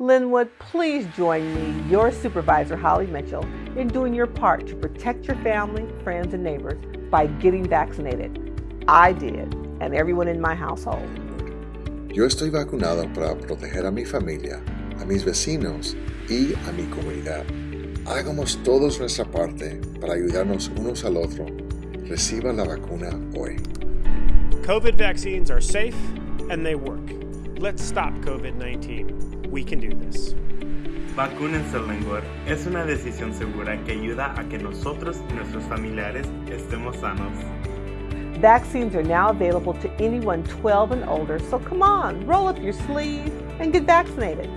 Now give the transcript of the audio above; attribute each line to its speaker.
Speaker 1: Lynwood, please join me, your supervisor, Holly Mitchell, in doing your part to protect your family, friends, and neighbors by getting vaccinated. I did, and everyone in my household.
Speaker 2: Yo estoy vacunado para proteger a mi familia, a mis vecinos y a mi comunidad. Hagamos todos nuestra parte para ayudarnos unos al otro. Reciba la vacuna hoy.
Speaker 3: COVID vaccines are safe and they work. Let's stop COVID 19. We can do this.
Speaker 4: Vacúnense Lengor es una decisión segura que ayuda a que nosotros y nuestros familiares estemos sanos.
Speaker 1: Vaccines are now available to anyone 12 and older, so come on, roll up your sleeves and get vaccinated.